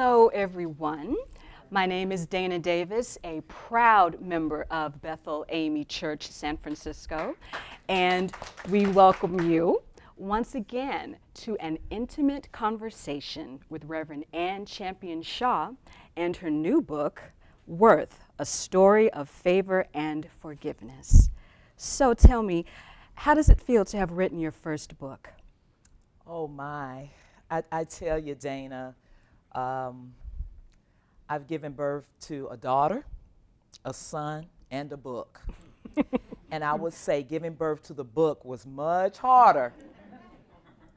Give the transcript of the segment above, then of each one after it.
Hello, everyone. My name is Dana Davis, a proud member of Bethel AME Church San Francisco, and we welcome you once again to an intimate conversation with Reverend Anne Champion Shaw and her new book, Worth, A Story of Favor and Forgiveness. So tell me, how does it feel to have written your first book? Oh my, I, I tell you, Dana, um, I've given birth to a daughter, a son, and a book. and I would say giving birth to the book was much harder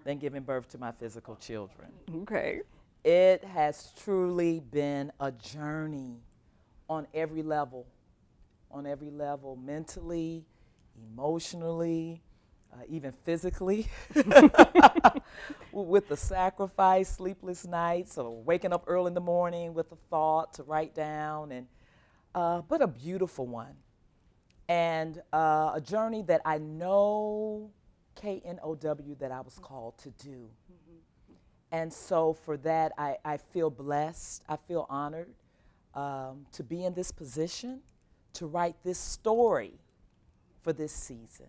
than giving birth to my physical children. Okay. It has truly been a journey on every level, on every level, mentally, emotionally, uh, even physically, with the sacrifice, sleepless nights, or waking up early in the morning with a thought to write down, and uh, but a beautiful one, and uh, a journey that I know K N O W that I was called to do. Mm-hmm. And so for that, I, I feel blessed. I feel honored um, to be in this position, to write this story for this season.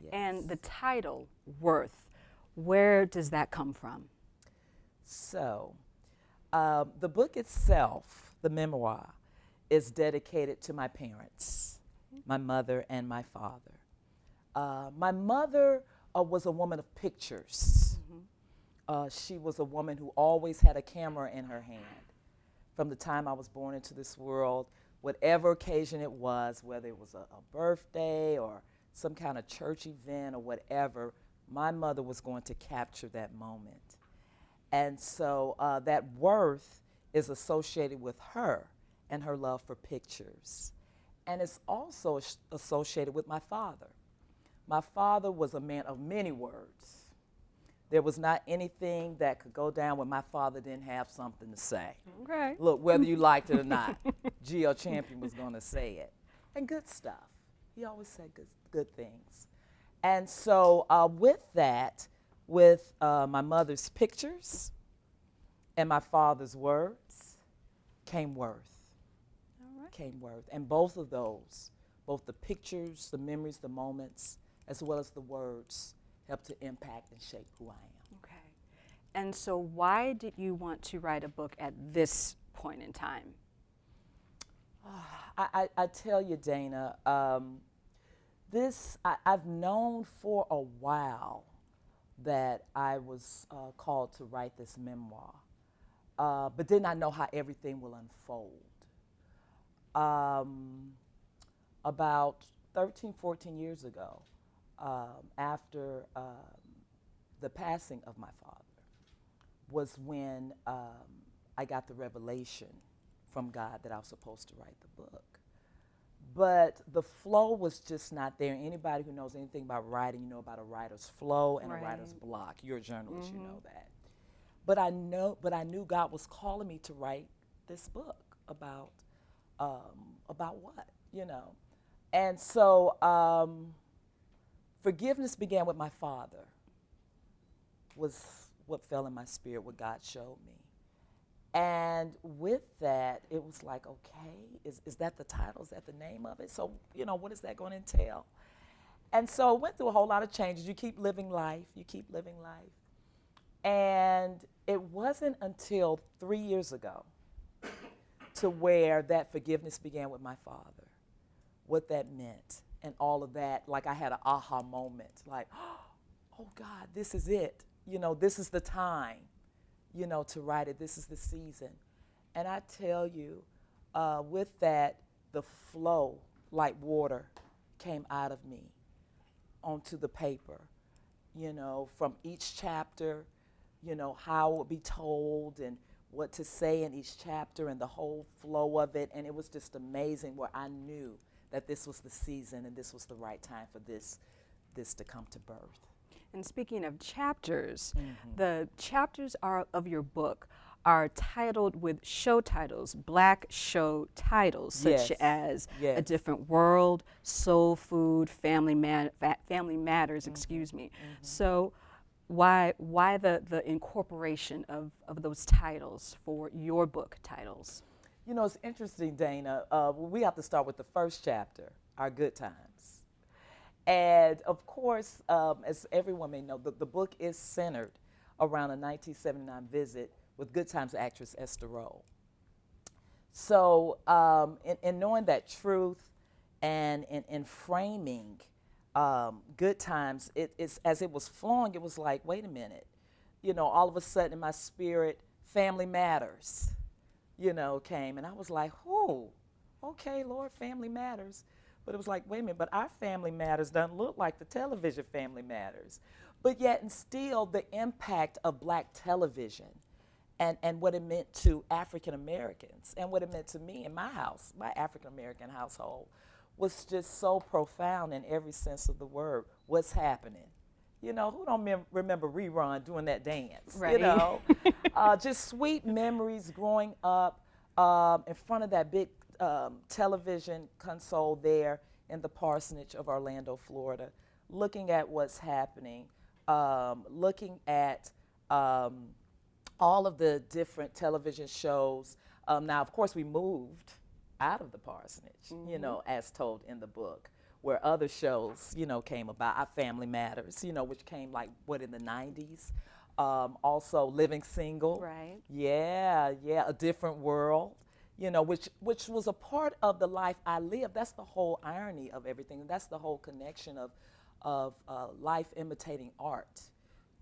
Yes. And the title, Worth, where does that come from? So, uh, the book itself, the memoir, is dedicated to my parents, my mother and my father. Uh, my mother uh, was a woman of pictures. Mm-hmm. Uh, she was a woman who always had a camera in her hand. From the time I was born into this world, whatever occasion it was, whether it was a, a birthday or some kind of church event or whatever, my mother was going to capture that moment. And so uh, that worth is associated with her and her love for pictures. And it's also associated with my father. My father was a man of many words. There was not anything that could go down when my father didn't have something to say. Okay. Look, whether you liked it or not, G.L. Champion was going to say it. And good stuff. He always said good, good things. And so, uh, with that, with uh, my mother's pictures and my father's words, came worth. All right. Came worth. And both of those, both the pictures, the memories, the moments, as well as the words, help to impact and shape who I am. Okay. And so, why did you want to write a book at this point in time? I, I, I tell you, Dana, um, this, I, have known for a while that I was uh, called to write this memoir, uh, but did not know how everything will unfold. Um, about 13, 14 years ago, um, after um, the passing of my father was when um, I got the revelation from God that I was supposed to write the book. But the flow was just not there. Anybody who knows anything about writing, you know about a writer's flow and right. a writer's block. You're a journalist, mm-hmm. you know that. But I know, but I knew God was calling me to write this book about um, about what, you know. And so um, Forgiveness began with my father, was what fell in my spirit, what God showed me. And with that, it was like, okay, is, is that the title? Is that the name of it? So, you know, what is that going to entail? And so I went through a whole lot of changes. You keep living life, you keep living life. And it wasn't until three years ago to where that forgiveness began with my father, what that meant and all of that, like I had an aha moment, like, oh God, this is it. You know, this is the time, you know, to write it. This is the season. And I tell you, uh, with that, the flow, like water, came out of me onto the paper. You know, from each chapter, you know, how it would be told and what to say in each chapter and the whole flow of it. And it was just amazing where I knew that this was the season and this was the right time for this, this to come to birth. And speaking of chapters, mm-hmm. the chapters are of your book are titled with show titles, black show titles, such yes. as yes. A Different World, Soul Food, Family, Man- Family Matters, mm-hmm. excuse me. Mm-hmm. So, why why the the incorporation of of those titles for your book titles? You know, it's interesting, Dana. Uh, we have to start with the first chapter, our good times. And of course, um, as everyone may know, the, the book is centered around a 1979 visit with Good Times actress Esther Rolle. So, um, in, in, knowing that truth and in, in framing um, Good Times, it, it's, as it was flowing, it was like, wait a minute. You know, all of a sudden in my spirit, family matters you know, came. And I was like, who? Okay, Lord, family matters. But it was like, wait a minute, but our family matters doesn't look like the television family matters. But yet, and still, the impact of black television and, and what it meant to African Americans and what it meant to me in my house, my African American household, was just so profound in every sense of the word. What's happening? You know, who don't mem- remember rerun doing that dance? Right. You know, uh, just sweet memories growing up um, in front of that big um, television console there in the parsonage of Orlando, Florida, looking at what's happening, um, looking at um, all of the different television shows. Um, now, of course, we moved out of the parsonage, mm-hmm. you know, as told in the book where other shows, you know, came about. Our Family Matters, you know, which came like what in the 90s. Um, also, Living Single. Right. Yeah, yeah, A Different World. You know, which which was a part of the life I lived. That's the whole irony of everything. That's the whole connection of of uh, life imitating art.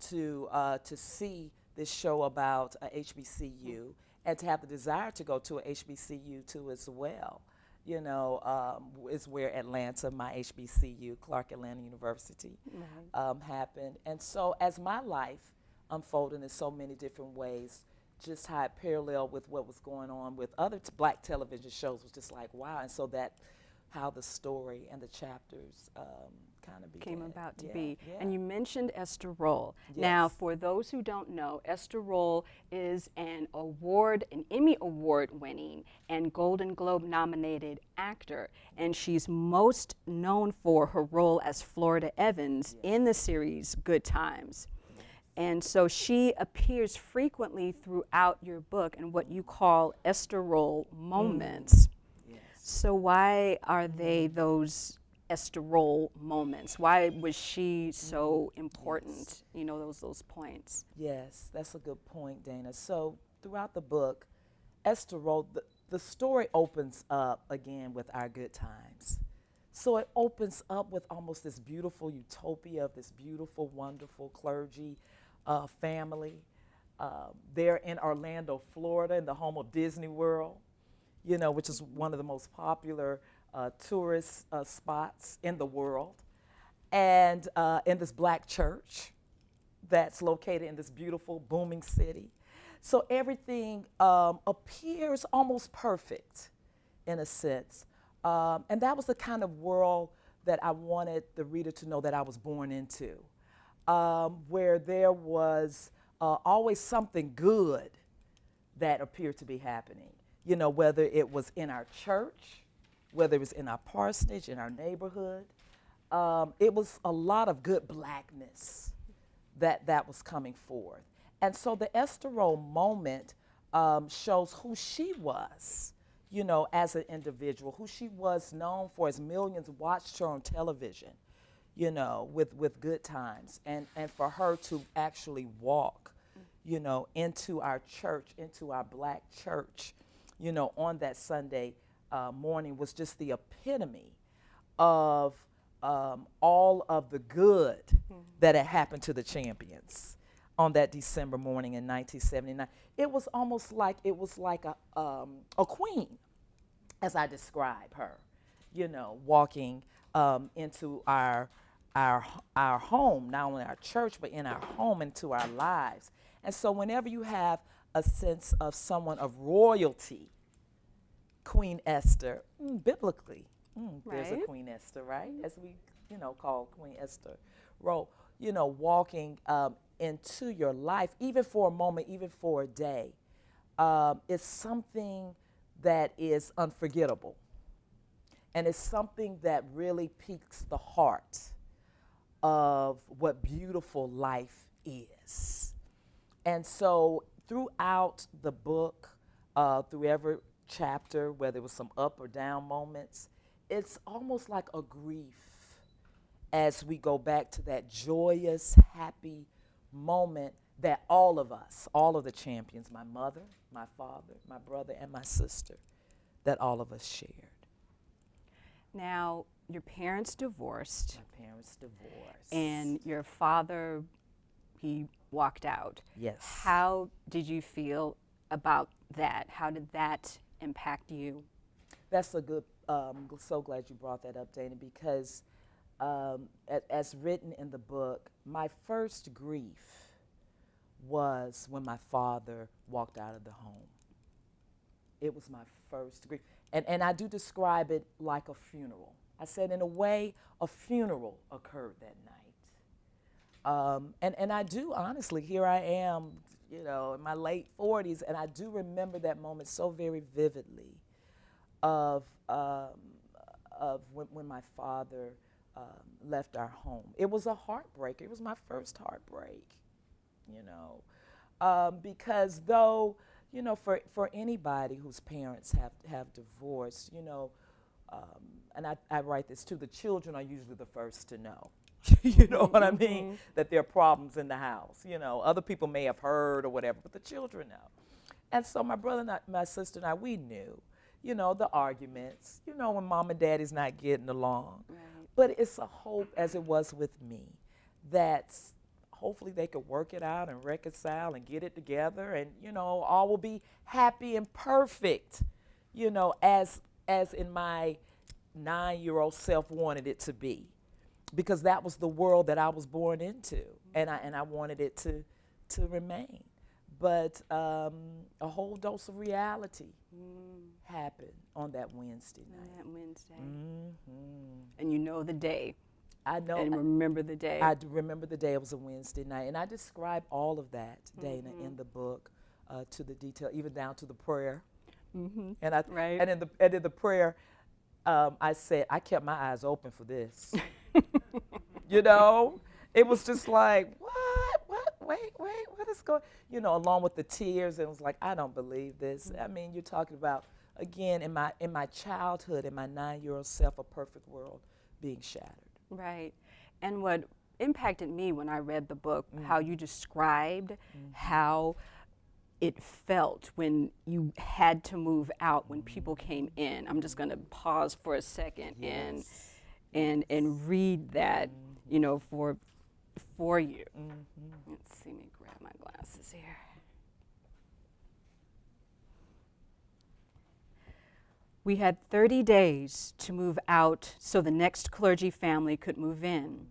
To uh, to see this show about a HBCU and to have the desire to go to a HBCU too as well you know, um, is where Atlanta, my HBCU, Clark Atlanta University, right. um, happened. And so as my life unfolded in so many different ways, just how it paralleled with what was going on with other black television shows was just like, wow. And so that, how the story and the chapters um, kind of came about to yeah, be. Yeah. And you mentioned Esther Rolle. Yes. Now, for those who don't know, Esther Rolle is an award, an Emmy Award winning and Golden Globe nominated actor. And she's most known for her role as Florida Evans in the series Good Times. And so she appears frequently throughout your book in what you call Esther Rolle moments. Mm. Yes. So why are they those Esther Rolle moments? Why was she so mm-hmm. important? Yes. You know, those those points. Yes, that's a good point, Dana. So throughout the book, Esther Rolle, the, the story opens up again with our good times. So it opens up with almost this beautiful utopia of this beautiful, wonderful clergy uh, family. Uh, they're in Orlando, Florida, in the home of Disney World, you know, which is one of the most popular uh, tourist uh, spots in the world, and uh, in this black church that's located in this beautiful, booming city. So everything um, appears almost perfect in a sense. Um, and that was the kind of world that I wanted the reader to know that I was born into, um, where there was uh, always something good that appeared to be happening. You know, whether it was in our church, whether it was in our parsonage, in our neighborhood. Um, it was a lot of good blackness that, that was coming forth. And so the Esther Rolle moment um, shows who she was, you know, as an individual, who she was known for as millions watched her on television, you know, with, with good times. And, and for her to actually walk, you know, into our church, into our black church, you know, on that Sunday uh, morning was just the epitome of um, all of the good mm-hmm. that had happened to the champions on that December morning in 1979. It was almost like it was like a um, a queen, as I describe her, you know, walking um, into our our our home, not only our church but in our home into our lives. And so, whenever you have a sense of someone of royalty Queen Esther, mm, biblically, mm, right. there's a Queen Esther, right? As we, you know, call Queen Esther Rolle, you know, walking um, into your life, even for a moment, even for a day, um, is something that is unforgettable. And it's something that really piques the heart of what beautiful life is. And so throughout the book, uh, through every chapter, whether it was some up or down moments, it's almost like a grief as we go back to that joyous, happy moment that all of us, all of the champions, my mother, my father, my brother, and my sister, that all of us shared. Now, your parents divorced. My parents divorced. And your father, he walked out. Yes. How did you feel about that? How did that impact you? That's a good, um, so glad you brought that up, Dana, because um, as written in the book, my first grief was when my father walked out of the home. It was my first grief. And, and I do describe it like a funeral. I said, in a way, a funeral occurred that night. Um, and, and I do, honestly, here I am, you know, in my late 40s, and I do remember that moment so very vividly of, um, of when, when my father um, left our home. It was a heartbreak. It was my first heartbreak, you know, um, because though, you know, for, for anybody whose parents have, have divorced, you know, um, and I, I write this too, the children are usually the first to know. you know what I mean? Mm-hmm. That there are problems in the house. You know, other people may have heard or whatever, but the children know. And so my brother and I, my sister and I, we knew, you know, the arguments, you know, when mom and daddy's not getting along. Right. But it's a hope, as it was with me, that hopefully they could work it out and reconcile and get it together and, you know, all will be happy and perfect, you know, as, as in my nine-year-old self wanted it to be because that was the world that I was born into, and I and I wanted it to to remain. But um, a whole dose of reality mm. happened on that Wednesday night. On that Wednesday, mm-hmm. and you know the day. I know. And remember the day. I remember the day. It was a Wednesday night, and I describe all of that, Dana, mm-hmm. in the book, uh, to the detail, even down to the prayer. Mm-hmm. And I right. and in the and in the prayer, um, I said I kept my eyes open for this. you know, it was just like, what, what, wait, wait, what is going, you know, along with the tears, and it was like, I don't believe this. I mean, you're talking about again in my in my childhood, in my nine-year-old self, a perfect world being shattered. Right, and what impacted me when I read the book, mm. how you described mm. how it felt when you had to move out when people came in. I'm just going to pause for a second yes. and and and read that, you know, for for you. Mm-hmm. Let's see me grab my glasses here. We had 30 days to move out so the next clergy family could move in.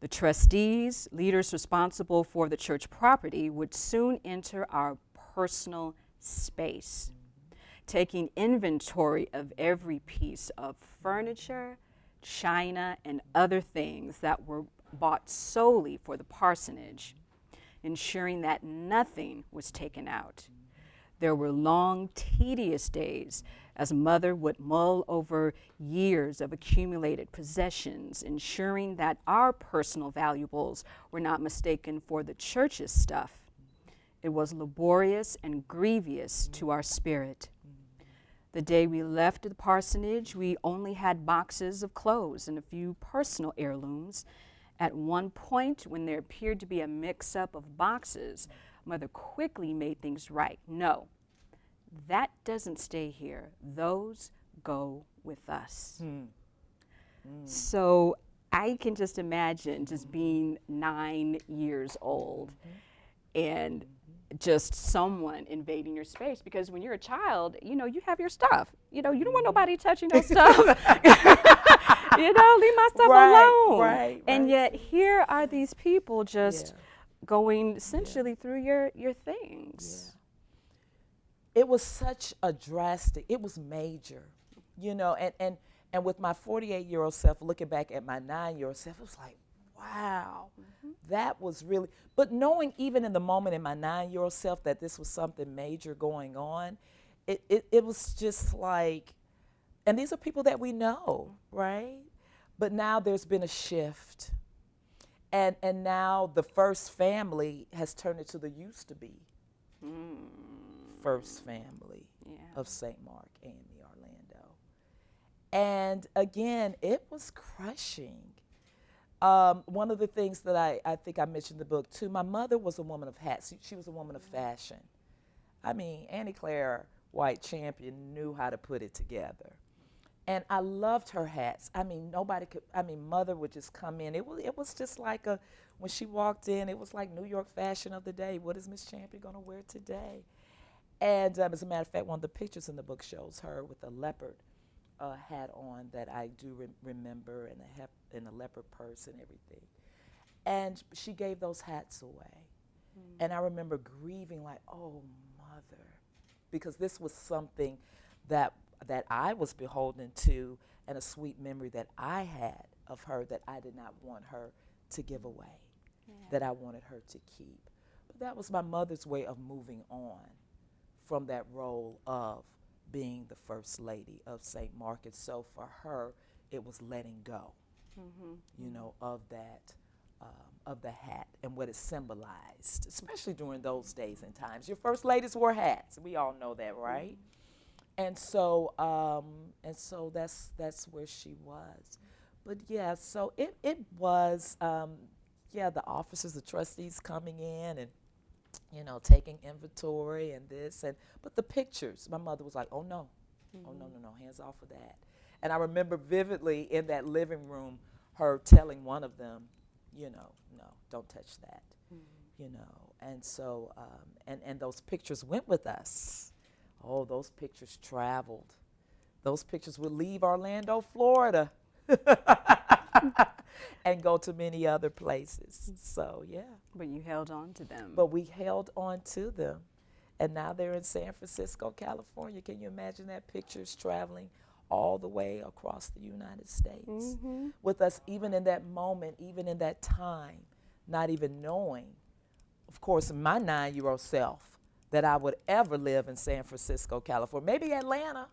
The trustees, leaders responsible for the church property, would soon enter our personal space, mm-hmm. taking inventory of every piece of furniture, china, and other things that were bought solely for the parsonage, ensuring that nothing was taken out. There were long, tedious days as mother would mull over years of accumulated possessions, ensuring that our personal valuables were not mistaken for the church's stuff. It was laborious and grievous to our spirit. The day we left the parsonage, we only had boxes of clothes and a few personal heirlooms. At one point, when there appeared to be a mix up of boxes, Mother quickly made things right. No, that doesn't stay here. Those go with us. Mm. Mm. So I can just imagine just being nine years old mm -hmm. and just someone invading your space because when you're a child, you know, you have your stuff. You know, you don't want mm-hmm. nobody touching your stuff. you know, leave my stuff right, alone. Right, and right. yet here are these people just yeah. going essentially yeah. through your your things. Yeah. It was such a drastic, it was major, you know, and and and with my 48 year old self looking back at my nine year old self, it was like, wow, mm-hmm. that was really, but knowing even in the moment in my nine year old self that this was something major going on, it, it, it was just like, and these are people that we know, right? But now there's been a shift. And, and now the first family has turned into the used to be first family Yeah. of St. Mark, and the Orlando. And again, it was crushing. Um, one of the things that I, I think I mentioned in the book too, my mother was a woman of hats. She, was a woman of fashion. I mean, Annie Claire White Champion knew how to put it together. And I loved her hats. I mean, nobody could, I mean, mother would just come in. It was, it was just like a, when she walked in, it was like New York fashion of the day. What is Miss Champion going to wear today? And um, as a matter of fact, one of the pictures in the book shows her with a leopard uh, hat on that I do re- remember, and a and a leopard purse and everything. And she gave those hats away, hmm. and I remember grieving like, oh mother, because this was something that that I was beholden to, and a sweet memory that I had of her that I did not want her to give away, that I wanted her to keep. But that was my mother's way of moving on from that role of being the first lady of St. Mark. And so for her, it was letting go, you know, of that, um, of the hat and what it symbolized, especially during those days and times. Your first ladies wore hats. We all know that, right? And so, um, and so that's that's where she was. But yeah, so it it was, um, yeah, the officers, the trustees coming in and you know, taking inventory and this and but the pictures, my mother was like, "Oh no, oh no, no, no, hands off of that." And I remember vividly in that living room, her telling one of them, "You know, no, don't touch that," you know. And so, um, and and those pictures went with us. Oh, those pictures traveled. Those pictures would leave Orlando, Florida. and go to many other places. So, yeah. But you held on to them. But we held on to them. And now they're in San Francisco, California. Can you imagine that? Pictures traveling all the way across the United States mm-hmm. with us, even in that moment, even in that time, not even knowing, of course, my nine year old self, that I would ever live in San Francisco, California. Maybe Atlanta.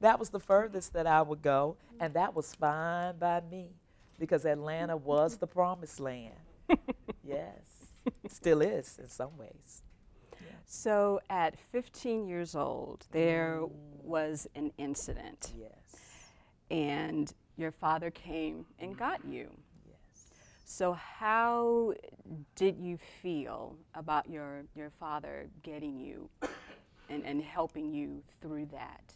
That was the furthest that I would go, and that was fine by me because Atlanta was the promised land. yes, still is in some ways. So at 15 years old, there was an incident, Yes, and your father came and got you. yes. So how did you feel about your, your father getting you and, and helping you through that?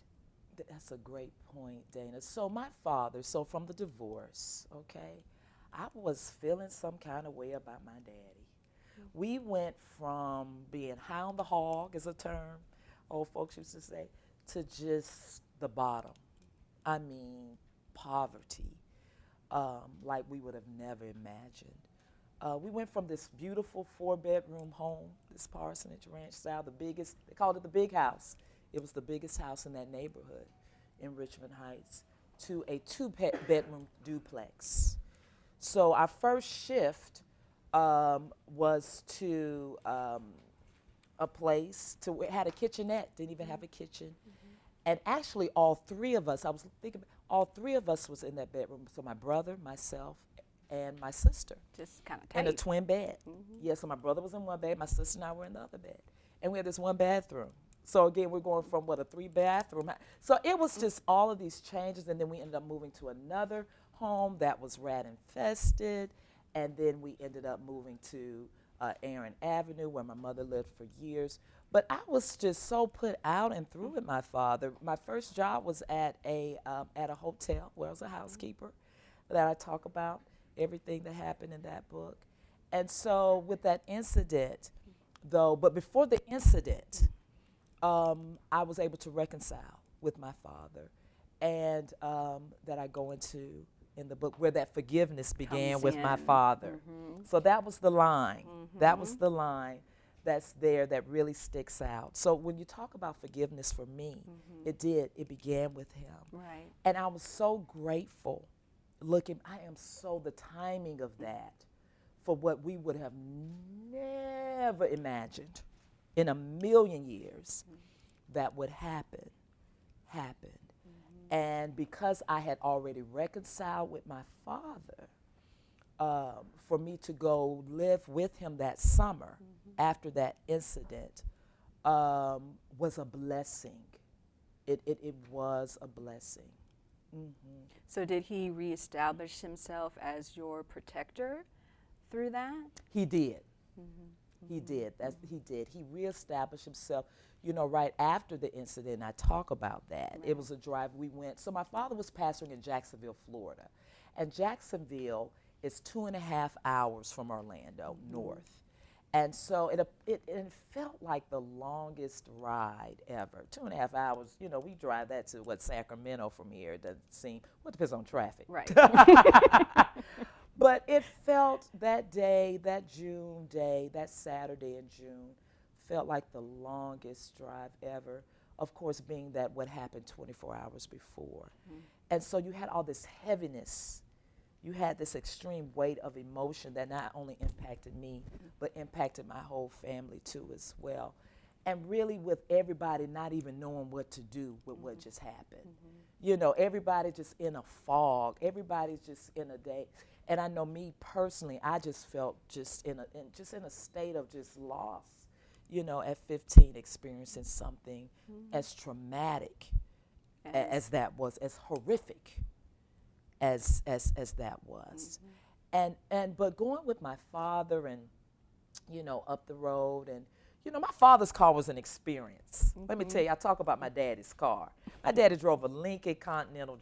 That's a great point, Dana. So my father, so from the divorce, okay, I was feeling some kind of way about my daddy. We went from being on the hog, is a term old folks used to say, to just the bottom. I mean, poverty, um, like we would have never imagined. Uh, we went from this beautiful four bedroom home, this parsonage ranch style, the biggest, they called it the big house. It was the biggest house in that neighborhood in Richmond Heights, to a two-bedroom duplex. So our first shift um, was to um, a place to it had a kitchenette, didn't even have a kitchen. And actually, all three of us, I was thinking, all three of us was in that bedroom. So my brother, myself, and my sister Just kind of in a twin bed. Yeah, so my brother was in one bed, my sister and I were in the other bed. And we had this one bathroom. So again, we're going from what, a three bathroom. So it was just all of these changes. And then we ended up moving to another home that was rat infested. And then we ended up moving to uh, Aaron Avenue where my mother lived for years. But I was just so put out and through with my father. My first job was at a, um, at a hotel where I was a housekeeper that I talk about everything that happened in that book. And so, with that incident, though, but before the incident, um, I was able to reconcile with my father, and um, that I go into in the book where that forgiveness began Comes with my in. father. Mm-hmm. So that was the line. That was mm-hmm. the line that's there that really sticks out. So when you talk about forgiveness for me, mm-hmm. it did. It began with him. Right. And I was so grateful looking, I am so the timing of that for what we would have never imagined in a million years that would happen, happened. And because I had already reconciled with my father, um, for me to go live with him that summer after that incident um, was a blessing. It, it, it was a blessing. So did he reestablish himself as your protector through that? He did. He did. That's he did. He reestablished himself. You know, right after the incident, I talk about that. It was a drive we went. So my father was pastoring in Jacksonville, Florida, and Jacksonville is two and a half hours from Orlando mm-hmm. north. And so it, it it felt like the longest ride ever. Two and a half hours. You know, we drive that to what Sacramento from here. It doesn't seem. Well, it depends on traffic. Right. But it felt that day, that June day, that Saturday in June, felt like the longest drive ever. Of course, being that what happened 24 hours before. Mm-hmm. And so you had all this heaviness. You had this extreme weight of emotion that not only impacted me, mm-hmm. but impacted my whole family too, as well. And really, with everybody not even knowing what to do with what mm-hmm. just happened. You know, everybody just in a fog. Everybody's just in a day. And I know me personally, I just felt just in a in, just in a state of just loss. You know, at 15, experiencing something mm-hmm. as traumatic a- as that was, as horrific as as as that was. Mm-hmm. And and but going with my father and you know up the road and you know my father's car was an experience. Let me mm-hmm. tell you, I talk about my daddy's car. My daddy drove a Lincoln Continental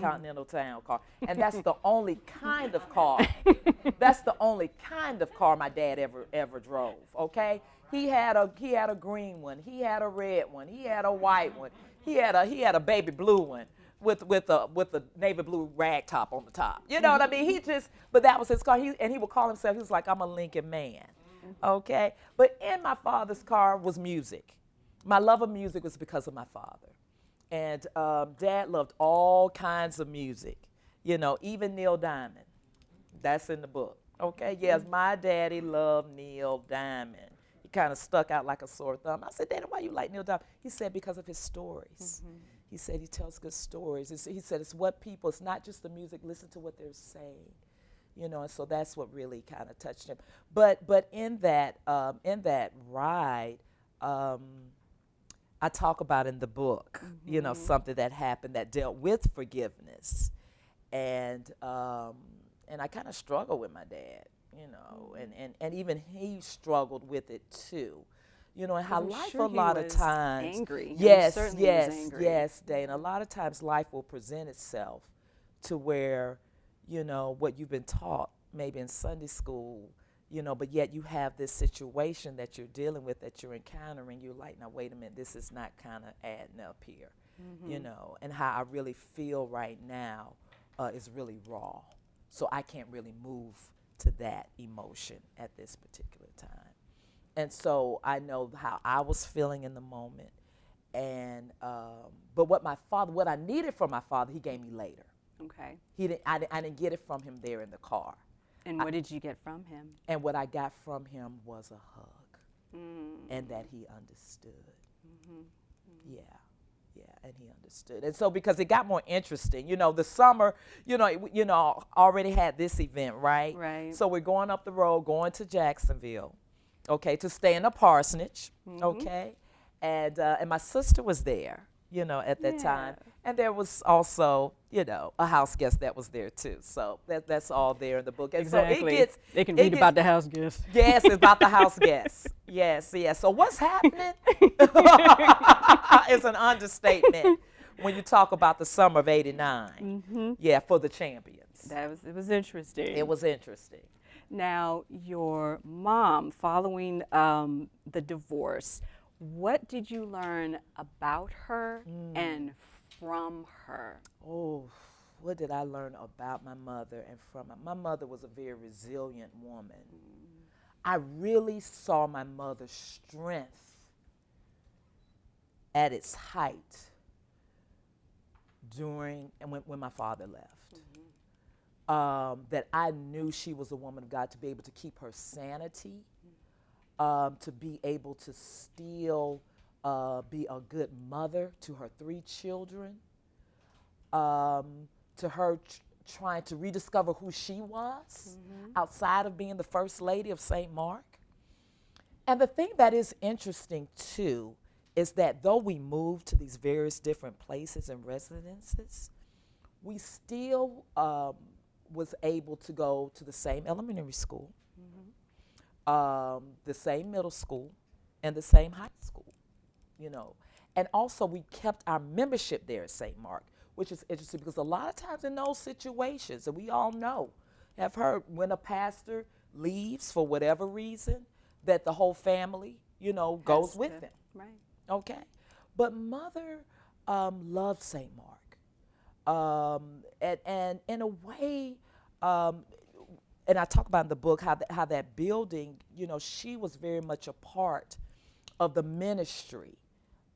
Continental Town car, and that's the only kind of car. that's the only kind of car my dad ever ever drove. Okay, he had a he had a green one, he had a red one, he had a white one, he had a he had a baby blue one with with a with a navy blue rag top on the top. You know what I mm-hmm. mean? He just but that was his car. He and he would call himself. He was like, I'm a Lincoln man. Mm-hmm. Okay, but in my father's car was music. My love of music was because of my father, and um, Dad loved all kinds of music. You know, even Neil Diamond. That's in the book. Okay, yes, mm-hmm. my daddy loved Neil Diamond. He kind of stuck out like a sore thumb. I said, Daddy, why you like Neil Diamond? He said, because of his stories. He said he tells good stories. It's, he said it's what people, it's not just the music, listen to what they're saying. You know, and so that's what really kind of touched him. But but in that um, in that ride, um, I talk about in the book, you know, something that happened that dealt with forgiveness, and um, and I kind of struggled with my dad, you know, and, and and even he struggled with it too, you know, and how I'm life sure a lot of times, angry. Yes, certainly he was yes, angry. yes, Dana. A lot of times life will present itself to where, you know, what you've been taught maybe in Sunday school, you know, but yet you have this situation that you're dealing with that you're encountering. You're like, now wait a minute, this is not kind of adding up here, Mm-hmm. you know, and how I really feel right now uh, is really raw. So I can't really move to that emotion at this particular time. And so I know how I was feeling in the moment. And, um, but what my father, what I needed from my father, he gave me later. Okay. He didn't, I, didn't, I didn't get it from him there in the car. And what did you get from him? And what I got from him was a hug Mm. and that he understood. Yeah, yeah, and he understood. And so because it got more interesting, you know, the summer, you know, it- you know, already had this event, right? Right. So we're going up the road, going to Jacksonville, okay, to stay in a parsonage, okay, and uh, and my sister was there, you know, at that time, and there was also, you know, a house guest that was there too. So that that's all there in the book, and so it gets they can read gets- about the house guest. Yes, it's about the house guest. Yes, yes. So what's happening? it's an understatement when you talk about the summer of '89. Yeah, for the champions. That was it was interesting. It was interesting. Now, your mom, following um, the divorce, what did you learn about her Mm. and from her? Oh, what did I learn about my mother and from her? My mother was a very resilient woman. I really saw my mother's strength at its height during and when, when my father left. Um, that I knew she was a woman of God to be able to keep her sanity, um, to be able to still uh, be a good mother to her three children, um, to her tr- trying to rediscover who she was outside of being the first lady of St. Mark. And the thing that is interesting too is that though we moved to these various different places and residences, we still um, was able to go to the same elementary school, um, the same middle school, and the same high school. You know, and also we kept our membership there at St. Mark, which is interesting because a lot of times in those situations, and we all know, have heard when a pastor leaves for whatever reason, that the whole family, you know, goes with them. Right. Okay. But mother um, loved St. Mark. Um, and, and in a way, um, and I talk about in the book how, th- how that building, you know, she was very much a part of the ministry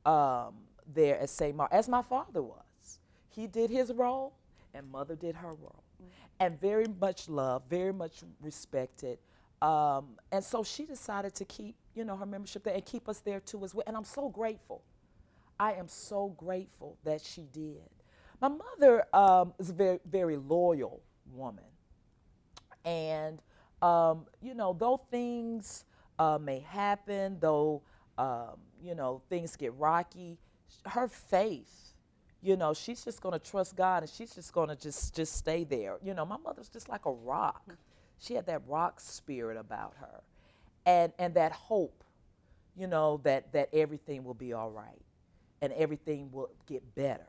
um, there at St. Mark, as my father was. He did his role, and mother did her role. And very much loved, very much respected. Um, and so she decided to keep, you know, her membership there and keep us there too as well. And I'm so grateful. I am so grateful that she did. My mother um, is a very, very loyal woman. And, um, you know, though things uh, may happen, though, um, you know, things get rocky, her faith, you know, she's just going to trust God and she's just going to just, just stay there. You know, my mother's just like a rock. She had that rock spirit about her and, and that hope, you know, that, that everything will be all right and everything will get better.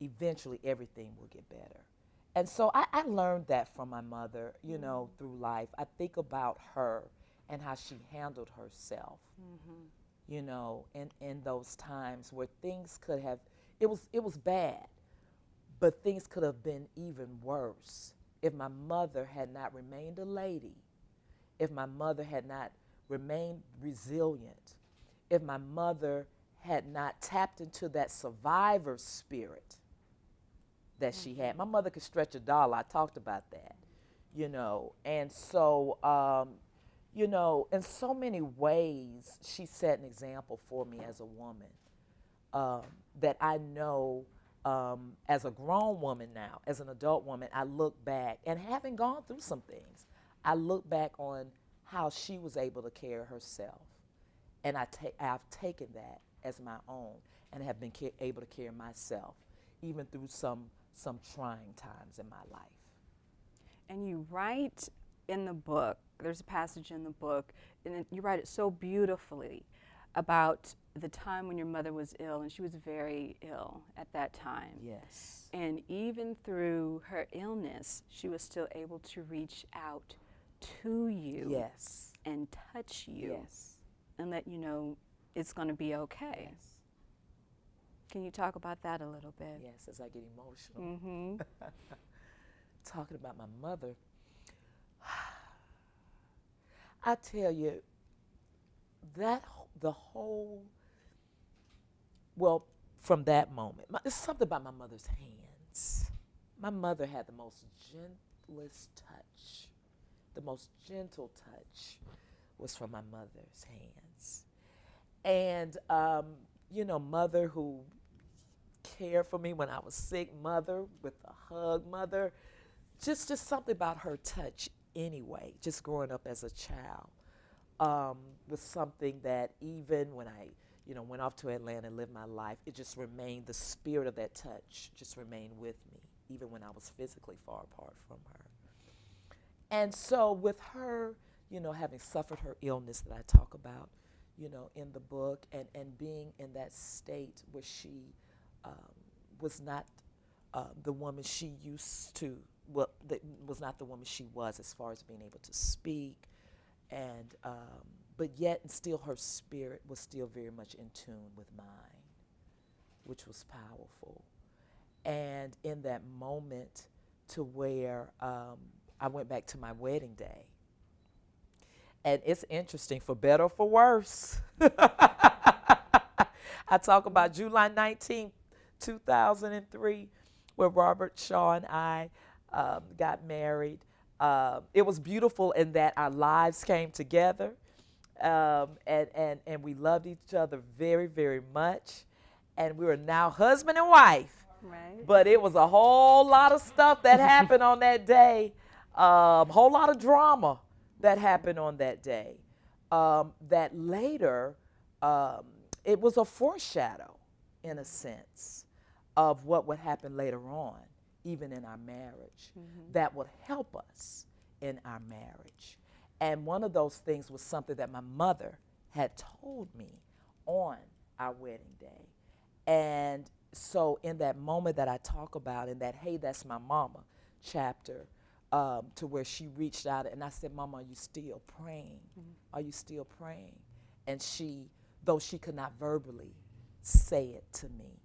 Eventually, everything will get better. And so I, I learned that from my mother, you know, mm. through life. I think about her and how she handled herself, mm-hmm. you know, in, in those times where things could have, it was, it was bad, but things could have been even worse if my mother had not remained a lady, if my mother had not remained resilient, if my mother had not tapped into that survivor spirit that she had. My mother could stretch a dollar. I talked about that, you know. And so, um, you know, in so many ways, she set an example for me as a woman um, that I know um, as a grown woman now, as an adult woman, I look back and having gone through some things, I look back on how she was able to carry herself. And I ta- I've taken that as my own and have been able to carry myself even through some, some trying times in my life. And you write in the book, there's a passage in the book, and it- you write it so beautifully about the time when your mother was ill, and she was very ill at that time. Yes. And even through her illness, she was still able to reach out to you Yes. and touch you Yes. and let you know it's going to be okay. Yes. Can you talk about that a little bit? Yes, as I get emotional. Mm-hmm. talking about my mother, I tell you, that the whole, well, from that moment, my, it's something about my mother's hands. My mother had the most gentlest touch, the most gentle touch was from my mother's hands. And, um, you know, mother who cared for me when I was sick, mother with a hug, mother. Just just something about her touch anyway just growing up as a child. Um, was something that even when i you know went off to atlanta and lived my life it just remained the spirit of that touch just remained with me even when i was physically far apart from her. And so with her you know having suffered her illness that i talk about you know in the book and and being in that state where she um, was not uh, the woman she used to, well, that was not the woman she was as far as being able to speak, and um, but yet and still her spirit was still very much in tune with mine, which was powerful. And in that moment, to where um, I went back to my wedding day, and it's interesting for better or for worse. I talk about July 19th, 2003, where Robert Shaw and I um, got married. Uh, it was beautiful in that our lives came together um, and, and, and we loved each other very, very much. And we were now husband and wife Right. But it was a whole lot of stuff that happened on that day. A um, whole lot of drama that happened on that day. Um, that later, um, it was a foreshadow, in a sense, of what would happen later on, even in our marriage, mm-hmm. that would help us in our marriage. And one of those things was something that my mother had told me on our wedding day. And so, in that moment that I talk about, in that, hey, that's my mama chapter, um, to where she reached out and I said, Mama, are you still praying? Mm-hmm. Are you still praying? And she, though she could not verbally say it to me,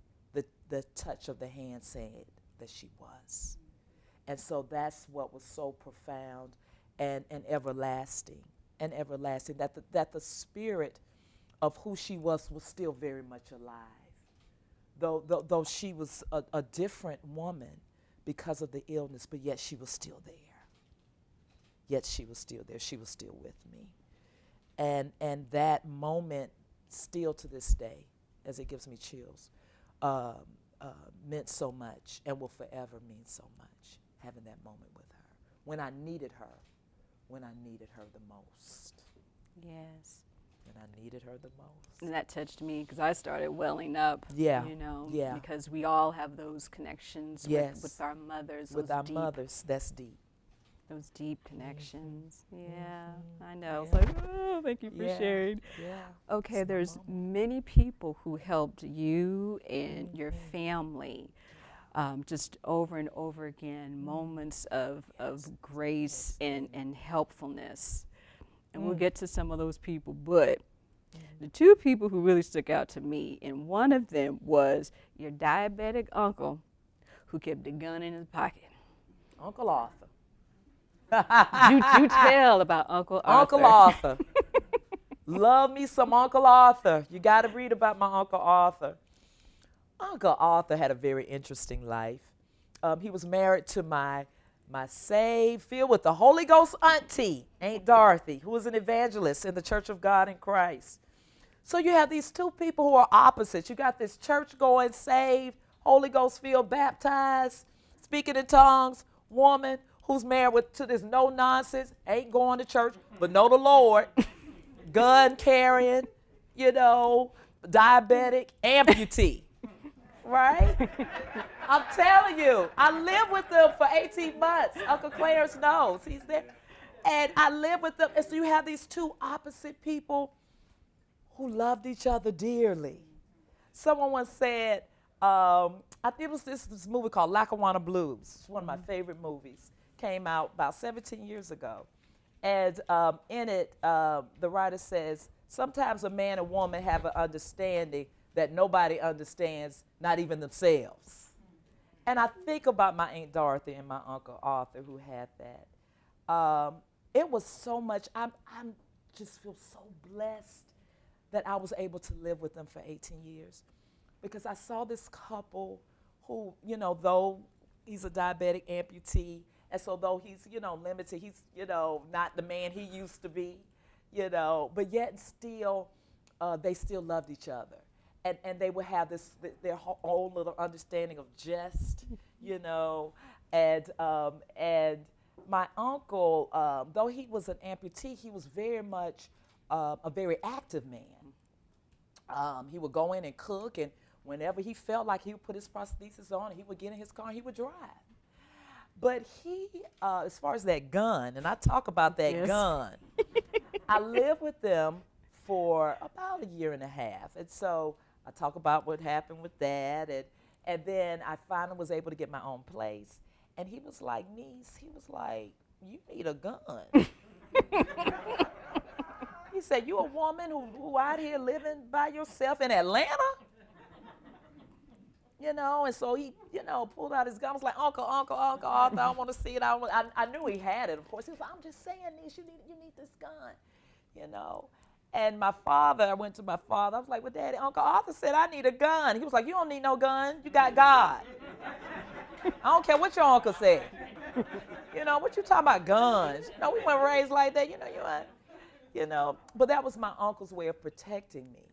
the, touch of the hand said that she was. And so that's what was so profound and, and everlasting and everlasting, that the, that the spirit of who she was was still very much alive. Though, though, though she was a, a different woman because of the illness, but yet she was still there. Yet she was still there. She was still with me. And, and that moment, still to this day, as it gives me chills, um, uh, meant so much and will forever mean so much, having that moment with her. When I needed her, when I needed her the most. Yes. When I needed her the most. And that touched me because I started welling up. Yeah. You know. Yeah. Because we all have those connections yes. with, with our mothers. With our deep, mothers, that's deep. Those deep connections. Mm-hmm. Yeah, mm-hmm. I know. Yeah. It's like, oh, thank you for yeah. sharing. Yeah. Okay, there's many people who helped you and mm-hmm. your family um, just over and over again, moments of, of grace and, and helpfulness. And mm. we'll get to some of those people, but mm. the two people who really stuck out to me, and one of them was your diabetic uncle who kept a gun in his pocket. Uncle Arthur. You, you tell about Uncle Arthur. Uncle Arthur. Love me some Uncle Arthur. You got to read about my Uncle Arthur. Uncle Arthur had a very interesting life. Um, he was married to my my saved, filled with the Holy Ghost auntie, Aunt Dorothy, who was an evangelist in the Church of God in Christ. So you have these two people who are opposites. You got this church going, saved, Holy Ghost filled, baptized, speaking in tongues, woman who's married with, to this no nonsense, ain't going to church, but know the Lord, gun carrying, you know, diabetic, amputee right? I'm telling you, I lived with them for 18 months. Uncle Clarence knows. He's there. And I lived with them. And so you have these two opposite people who loved each other dearly. Someone once said, um, I think it was this, this movie called Lackawanna Blues. It's one of my mm-hmm. favorite movies. Came out about 17 years ago. And um, in it, uh, the writer says, sometimes a man and woman have an understanding that nobody understands, not even themselves. And I think about my Aunt Dorothy and my Uncle Arthur who had that. Um, it was so much, I'm, I'm just feel so blessed that I was able to live with them for 18 years because I saw this couple who, you know, though he's a diabetic amputee, and so though he's, you know, limited, he's, you know, not the man he used to be, you know, but yet still, uh, they still loved each other and, and they would have this their own little understanding of jest, you know, and um, and my uncle, um, though he was an amputee, he was very much uh, a very active man. Um, he would go in and cook, and whenever he felt like he would put his prosthesis on, he would get in his car and he would drive. But he, uh, as far as that gun, and I talk about that yes. gun, I lived with them for about a year and a half, and so I talk about what happened with that, and and then I finally was able to get my own place. And he was like, niece, he was like, you need a gun. he said, you a woman who, who out here living by yourself in Atlanta? You know, and so he, you know, pulled out his gun. I was like, Uncle, Uncle, Uncle, Arthur, I want to see it. I, I, I knew he had it, of course. He was like, I'm just saying, niece, you need, you need this gun, you know. And my father, I went to my father. I was like, well, Daddy, Uncle Arthur said I need a gun. He was like, you don't need no gun. You got God. I don't care what your uncle said. You know, what you talking about guns? You know, we weren't raised like that. You know, you. You know, but that was my uncle's way of protecting me.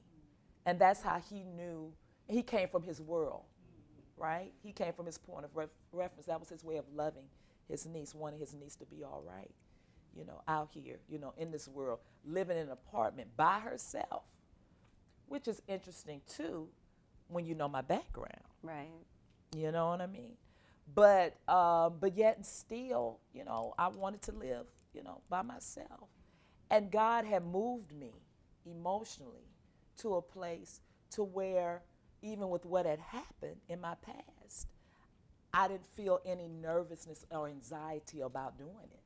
And that's how he knew, he came from his world. Right? He came from his point of ref- reference. That was his way of loving his niece, wanting his niece to be all right, you know, out here, you know, in this world, living in an apartment by herself, which is interesting too when you know my background. Right. You know what I mean? But um, but yet and still, you know, I wanted to live, you know, by myself. And God had moved me emotionally to a place to where even with what had happened in my past, I didn't feel any nervousness or anxiety about doing it.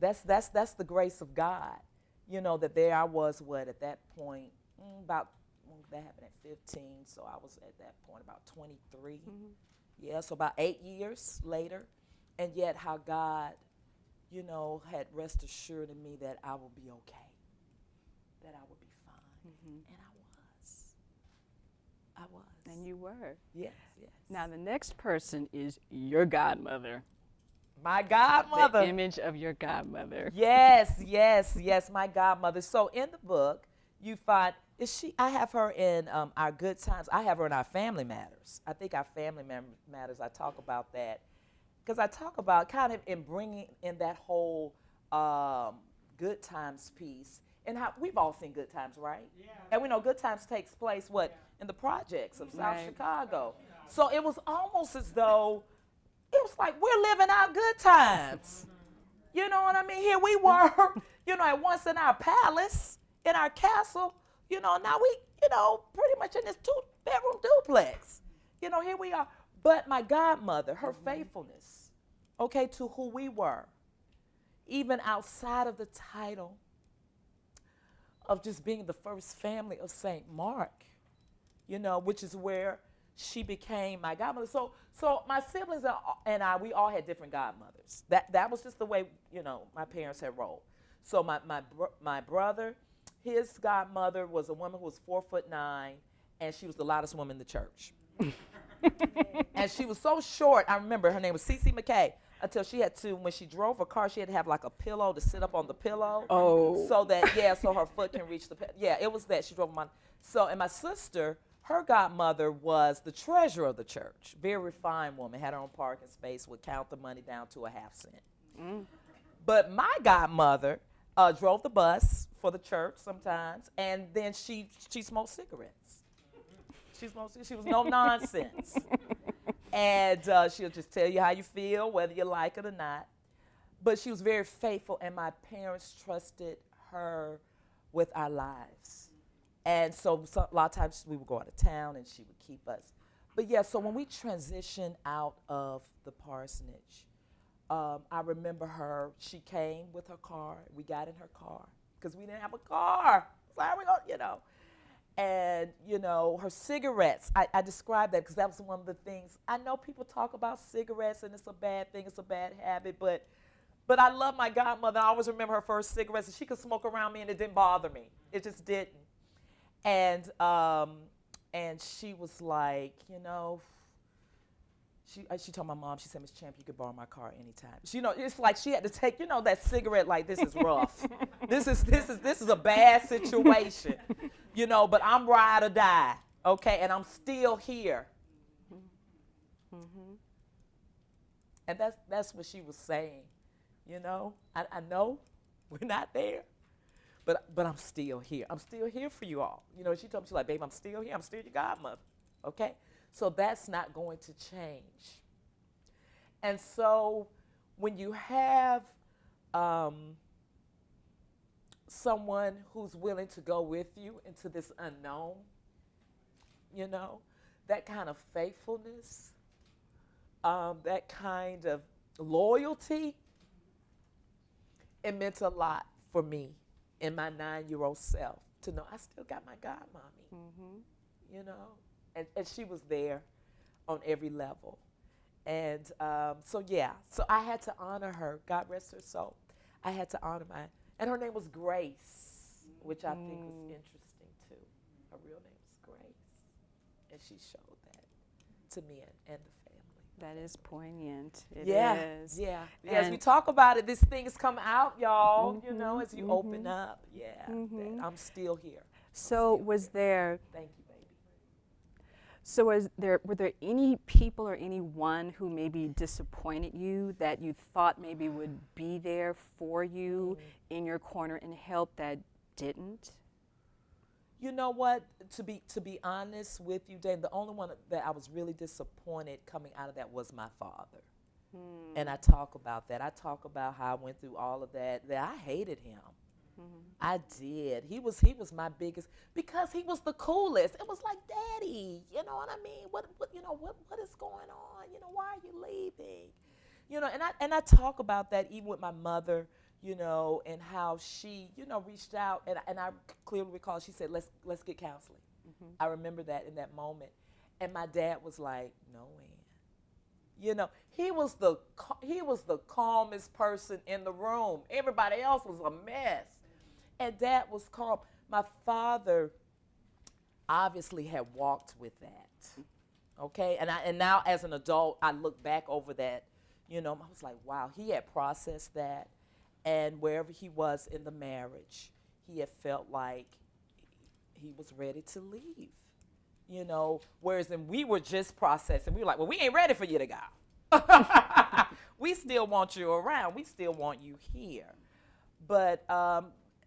That's that's that's the grace of God. You know that there I was what at that point mm, about that happened at 15, so I was at that point about 23. Mm-hmm. Yeah, so about eight years later, and yet how God, you know, had rest assured in me that I would be okay, that I would be fine, Mm-hmm. and I was. I was. And you were. yes, yes. Now, the next person is your godmother. my godmother. The image of your godmother. yes, yes, yes, my godmother. So in the book, you find is she? I have her in um, our good times. I have her in our family matters. I think our family matters. I talk about that because I talk about kind of in bringing in that whole um, good times piece and how we've all seen good times, right? Yeah. And we know good times takes place what in the projects of South Right. Chicago. So it was almost as though it was like we're living our good times. Mm-hmm. You know what I mean? Here we were, you know, at once in our palace, in our castle, you know, now we, you know, pretty much in this two bedroom duplex. You know, here we are. But my godmother, her mm-hmm. faithfulness, okay, to who we were, even outside of the title of just being the first family of St. Mark, you know, which is where she became my godmother. So, so my siblings and- I, we all had different godmothers. That that was just the way you know my parents had rolled. So my my bro- my brother, his godmother was a woman who was four foot nine, and she was the loudest woman in the church. and she was so short. I remember her name was Cece McKay. Until she had to, when she drove her car, she had to have like a pillow to sit up on the pillow. Oh. So that yeah, so her foot can reach the. pe- Yeah, it was that she drove my. So and my sister, her godmother was the treasurer of the church. Very refined woman, had her own parking space, would count the money down to a half cent. But my godmother uh, drove the bus for the church sometimes, and then she she smoked cigarettes. She smoked. She was no nonsense, and uh, she'll just tell you how you feel, whether you like it or not. But she was very faithful, and my parents trusted her with our lives. And so, so a lot of times we would go out of town, and she would keep us. But yeah, so when we transitioned out of the parsonage, um, I remember her. She came with her car. We got in her car because we didn't have a car. So how we going you know? And you know, her cigarettes. I, I described that because that was one of the things. I know people talk about cigarettes and it's a bad thing. It's a bad habit, but but I love my godmother. I always remember her first cigarettes, and she could smoke around me, and it didn't bother me. It just didn't. And um, and she was like, you know, she uh, she told my mom, she said, Miss Champ, you could borrow my car anytime. She, you know, it's like she had to take, you know, that cigarette. Like this is rough. this is this is this is a bad situation, you know. But I'm ride or die, okay, and I'm still here. And that's that's what she was saying, you know. I, I know we're not there, but but I'm still here. I'm still here for you all. You know, she told me she's like, babe, I'm still here. I'm still your godmother. Okay, so that's not going to change. And so when you have um, someone who's willing to go with you into this unknown, you know, that kind of faithfulness, um, that kind of loyalty, it meant a lot for me in my nine-year-old self to know I still got my godmommy, Mm-hmm. you know, and, and she was there on every level. And um, so, yeah, so I had to honor her. God rest her soul. I had to honor my, and her name was Grace, which I think was interesting too. Her real name was Grace. And she showed that to me and, and the family. That is poignant. It yeah, is. yeah. yeah. As we talk about it, these things come out, y'all. You know, Mhm, as you open up. Yeah, Mhm. I'm still here. So was there Thank you. So, was there were there any people or anyone who maybe disappointed you that you thought maybe would be there for you in your corner and help that didn't? You know what? To be to be honest with you, Dave, the only one that I was really disappointed coming out of that was my father. Hmm. And I talk about that. I talk about how I went through all of that. That I hated him. I did. He was he was my biggest because he was the coolest. It was like, Daddy, you know what I mean? What what you know what what is going on? You know why are you leaving? You know, and I and I talk about that even with my mother. You know, and how she you know reached out and and I clearly recall she said let's let's get counseling. Mm-hmm. I remember that in that moment, and my dad was like, No, Ann. You know, he was the he was the calmest person in the room. Everybody else was a mess, and that was called. My father obviously had walked with that. Okay, and I and now as an adult, I look back over that. You know, I was like, wow, he had processed that, and wherever he was in the marriage, he had felt like he was ready to leave. You know, whereas then we were just processing. We were like, well, we ain't ready for you to go. we still want you around. We still want you here. But um,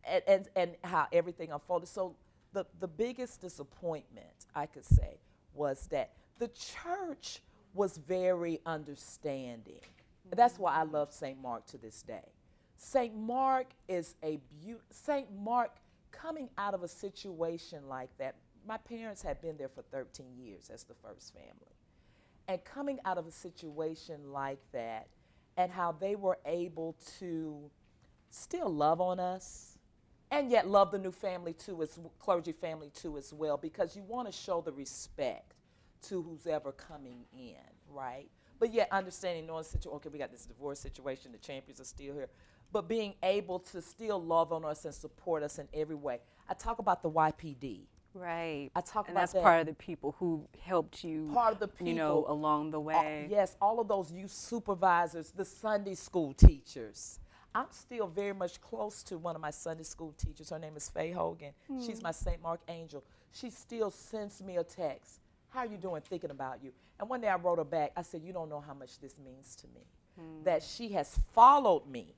and, and and how everything unfolded. So the the biggest disappointment I could say was that the church was very understanding. That's why I love St. Mark to this day. St. Mark is a beaut. St. Mark coming out of a situation like that. My parents had been there for 13 years as the first family and coming out of a situation like that and how they were able to still love on us and yet love the new family too as clergy family too as well because you want to show the respect to who's ever coming in right but yet understanding knowing situation okay we got this divorce situation the champions are still here but being able to still love on us and support us in every way i talk about the ypd Right. I talk and about that's that. part of the people who helped you. Part of the You know, people. along the all- way. yes, all of those youth supervisors, the Sunday school teachers. I'm still very much close to one of my Sunday school teachers. Her name is Faye Hogan. She's my St. Mark angel. She still sends me a text. How are you doing? Thinking about you. And one day I wrote her back. I said, You don't know how much this means to me. That she has followed me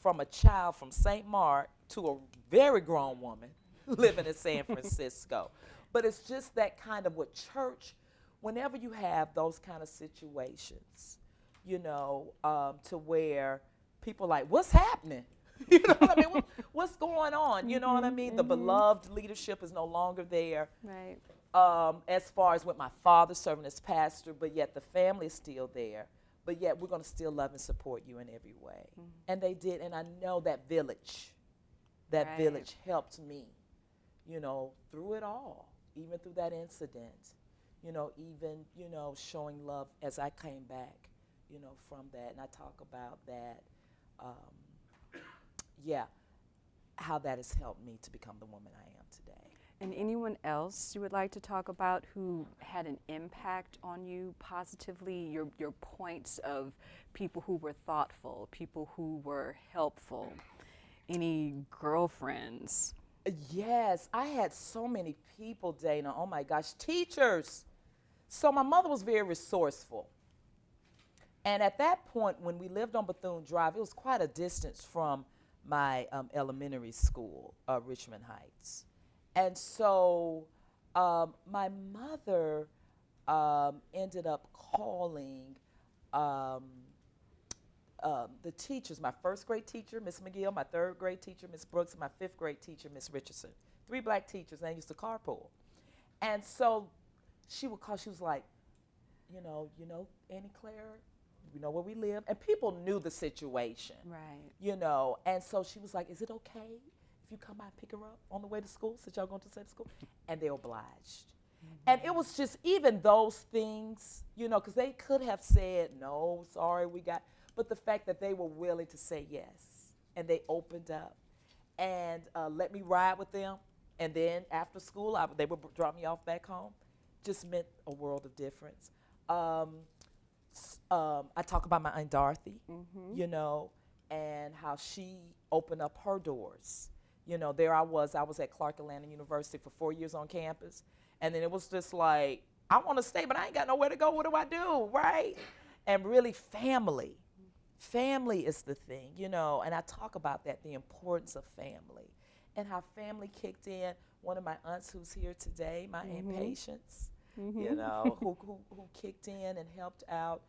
from a child from St. Mark to a very grown woman living in San Francisco. But it's just that kind of what church, whenever you have those kind of situations, you know, um, to where people like, what's happening? you know what I mean? What, what's going on? You know what I mm-hmm, mean? The mm-hmm. beloved leadership is no longer there Right. um, as far as with my father serving as pastor, but yet the family is still there. But yet we're going to still love and support you in every way. Mm-hmm. And they did. And I know that village, that Right. village helped me, you know, through it all, even through that incident, you know, even, you know, showing love as I came back, you know, from that. And I talk about that, um, yeah, how that has helped me to become the woman I am today. And anyone else you would like to talk about who had an impact on you positively? Your your points of people who were thoughtful, people who were helpful. Any girlfriends? Yes, I had so many people, Dana. Oh my gosh, teachers. So my mother was very resourceful. And at that point, when we lived on Bethune Drive, it was quite a distance from my um, elementary school, uh, Richmond Heights. And so um, my mother um, ended up calling um, um, the teachers, my first grade teacher, Miss McGill, my third grade teacher, Miss Brooks, and my fifth grade teacher, Miss Richardson. Three black teachers, and I used to carpool. And so she would call, she was like, you know, you know, Annie Claire, you know where we live. And people knew the situation, Right. you know. And so she was like, is it okay if you come by and pick her up on the way to school since y'all going to the same school? And they obliged. And it was just even those things, you know, because they could have said, no, sorry, we got, but the fact that they were willing to say yes and they opened up and uh, let me ride with them. And then after school, I, they would drop me off back home, just meant a world of difference. Um, um, I talk about my Aunt Dorothy, you know, and how she opened up her doors. You know, there I was, I was at Clark Atlanta University for four years on campus. And then it was just like, I want to stay, but I ain't got nowhere to go. What do I do? Right? And really, family. Family is the thing, you know, and I talk about that the importance of family and how family kicked in. One of my aunts who's here today, my Mm-hmm. Aunt Patience, you know, who, who, who kicked in and helped out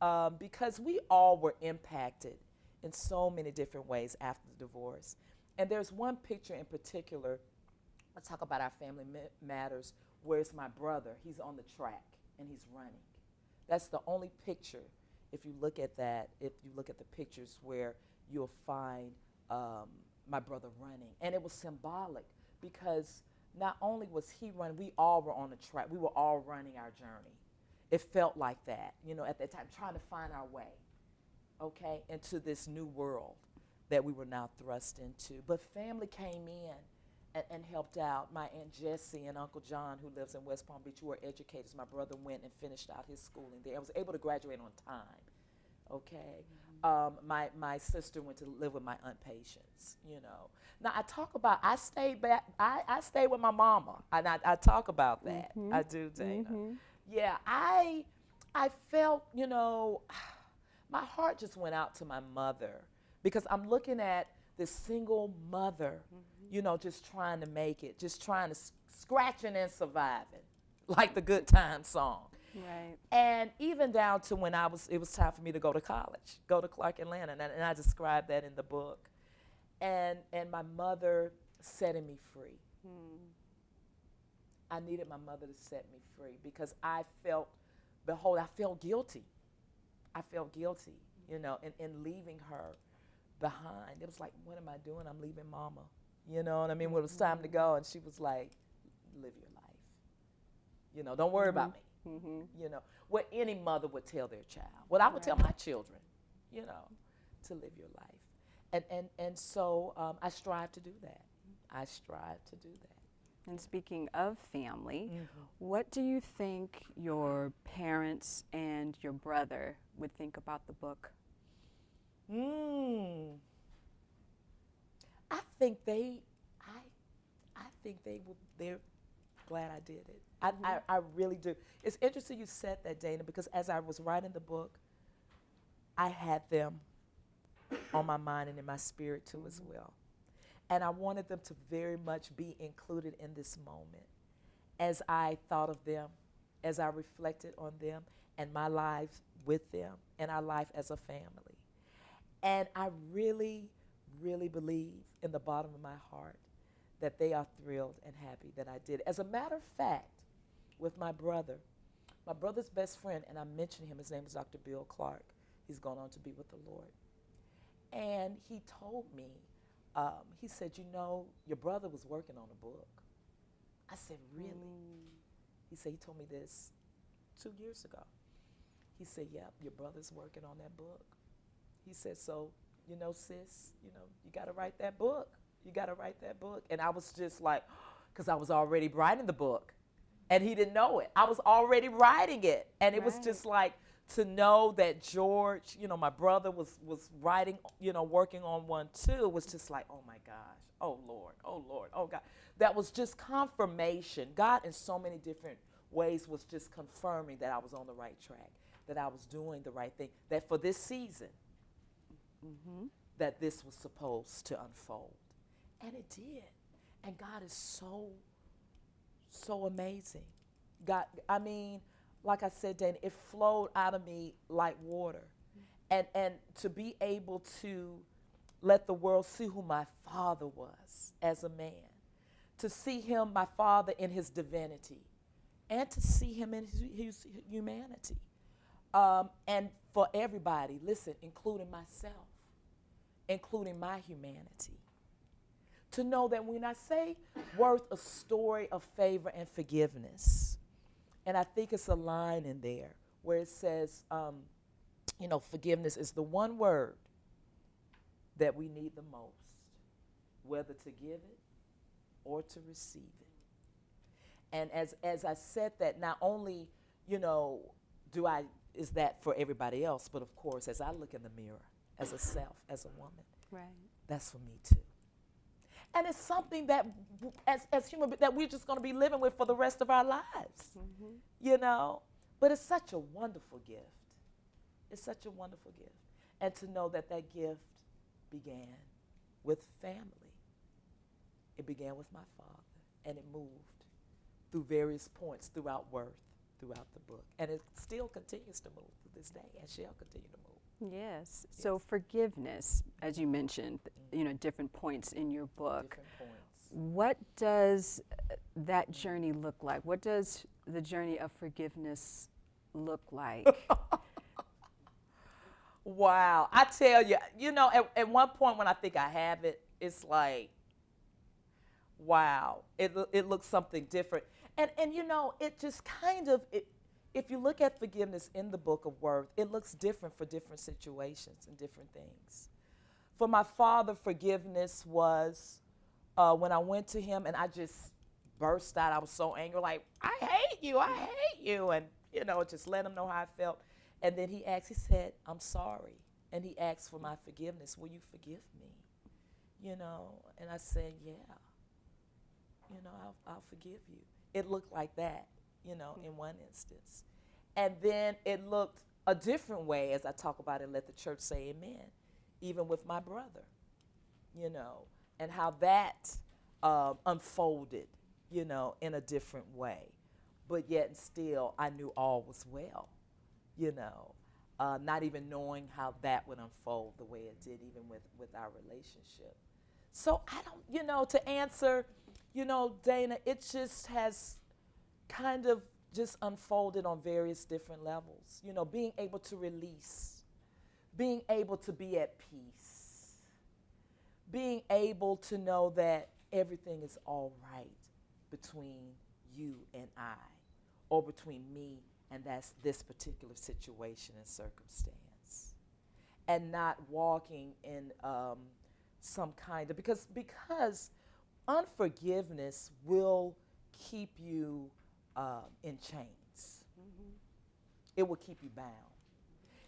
um, because we all were impacted in so many different ways after the divorce. And there's one picture in particular, I talk about our family matters, where it's my brother. He's on the track and he's running. That's the only picture, if you look at that, if you look at the pictures where you'll find um, my brother running. And it was symbolic because not only was he running, we all were on the track. We were all running our journey. It felt like that, you know, at that time, trying to find our way, okay, into this new world that we were now thrust into. But family came in and, and helped out. My Aunt Jessie and Uncle John, who lives in West Palm Beach, who are educators. My brother went and finished out his schooling there. I was able to graduate on time. Okay. Mm-hmm. Um, my, my sister went to live with my aunt Patience, you know. Now I talk about I stayed back I, I stayed with my mama. And I, I talk about that. Mm-hmm. I do, Dana. Mm-hmm. Yeah, I I felt, you know, my heart just went out to my mother because I'm looking at this single mother, mm-hmm. you know, just trying to make it, just trying to scratching and surviving, like the good time song. Right. And even down to when I was, it was time for me to go to college, go to Clark Atlanta, and I, and I described that in the book. And and my mother setting me free. Hmm. I needed my mother to set me free because I felt, behold, I felt guilty. I felt guilty, you know, in, in leaving her behind. It was like, what am I doing? I'm leaving mama. You know what I mean? When it was time to mm-hmm. go, and she was like, live your life. You know, don't worry about mm-hmm. me. You know, what any mother would tell their child. What I would tell my children, you know, to live your life. And, and, and so um, I strive to do that. I strive to do that. And speaking of family, Mm-hmm. what do you think your parents and your brother would think about the book? Mm. I think they, I, I think they will. They're glad I did it. I, mm-hmm. I, I really do. It's interesting you said that, Dana, because as I was writing the book, I had them on my mind and in my spirit too as well, and I wanted them to very much be included in this moment, as I thought of them, as I reflected on them and my life with them and our life as a family. And I really, really believe in the bottom of my heart that they are thrilled and happy that I did. As a matter of fact, with my brother, my brother's best friend, and I mentioned him, his name is Dr. Bill Clark. He's gone on to be with the Lord. And he told me, um, he said, You know, your brother was working on a book. I said, Really? He said, He told me this two years ago. He said, Yep, your brother's working on that book. He said, So, you know, sis, you know, you got to write that book. You got to write that book. And I was just like, because I was already writing the book and he didn't know it. I was already writing it. And it was just like to know that George, you know, my brother was was writing, you know, working on one too, was just like, oh my gosh, oh Lord, oh Lord, oh God. That was just confirmation. God in so many different ways was just confirming that I was on the right track, that I was doing the right thing, that for this season, mm-hmm. that this was supposed to unfold. And it did. And God is so, so amazing. God, I mean, like I said, Dan, it flowed out of me like water. And, and to be able to let the world see who my father was as a man, to see him, my father, in his divinity, and to see him in his, his humanity. Um, and for everybody, listen, including myself, including my humanity to know that when I say worth a story of favor and forgiveness, and I think it's a line in there where it says, um, you know, forgiveness is the one word that we need the most, whether to give it or to receive it. And as, as I said that, not only, you know, do I, is that for everybody else, but of course, as I look in the mirror, as a self, as a woman, Right. that's for me too. And it's something that, as, as human, that we're just going to be living with for the rest of our lives. Mm-hmm. you know. But it's such a wonderful gift. It's such a wonderful gift. And to know that that gift began with family. It began with my father, and it moved through various points throughout Worth, throughout the book. And it still continues to move to this day and shall continue to move. Yes. So forgiveness, as you mentioned, you know, different points in your book. What does uh, that journey look like? What does the journey of forgiveness look like? Wow. I tell you, you know, at, at one point when I think I have it, it's like, wow, it, it looks something different. And, and you know, it just kind of, it, if you look at forgiveness in the book of Worth, it looks different for different situations and different things. For my father, forgiveness was uh, when I went to him and I just burst out. I was so angry, like, I hate you, I hate you. And, you know, just let him know how I felt. And then he asked, he said, I'm sorry. And he asked for my forgiveness. Will you forgive me? You know, and I said, yeah. You know, I'll, I'll forgive you. It looked like that, you know, in one instance. And then it looked a different way as I talk about it, let the church say amen, even with my brother, you know, and how that um, unfolded, you know, in a different way. But yet still, I knew all was well, you know, uh, not even knowing how that would unfold the way it did, even with, with our relationship. So I don't, you know, to answer, you know, Dana, it just has kind of just unfolded on various different levels. You know, being able to release, being able to be at peace, being able to know that everything is all right between you and I, or between me and that's this particular situation and circumstance, and not walking in um, some kind of because because unforgiveness will keep you um, in chains. It will keep you bound.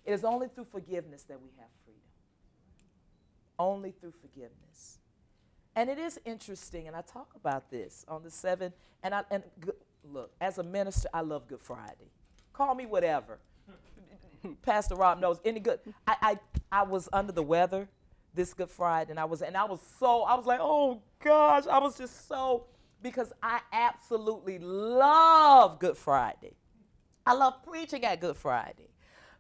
It is only through forgiveness that we have freedom. Only through forgiveness. And it is interesting, and I talk about this on the seven. And I and look, as a minister, I love Good Friday. Call me whatever. Pastor Rob knows any good. I, I I was under the weather this Good Friday, and I was and I was so I was like, oh gosh, I was just so because I absolutely love Good Friday. I love preaching at Good Friday.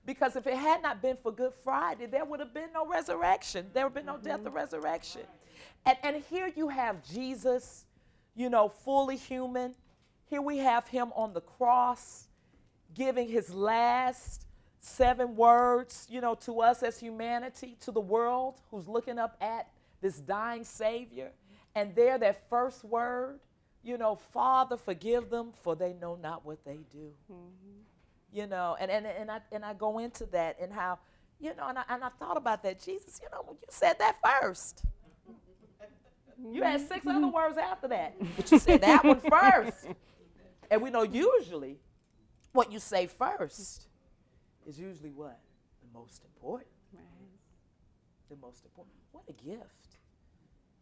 Because if it had not been for Good Friday, there would have been no resurrection. There would have been no death or mm-hmm. resurrection. And, and here you have Jesus, you know, fully human. Here we have him on the cross giving his last seven words, you know, to us as humanity, to the world who's looking up at this dying Savior. And there, that first word, you know, Father, forgive them, for they know not what they do. Mm-hmm. You know, and, and, and, I, and I go into that and how, you know, and I, and I thought about that. Jesus, you know, you said that first. You had six other mm-hmm. words after that, but you said that one first. And we know usually what you say first is usually what? The most important. The most important. What a gift.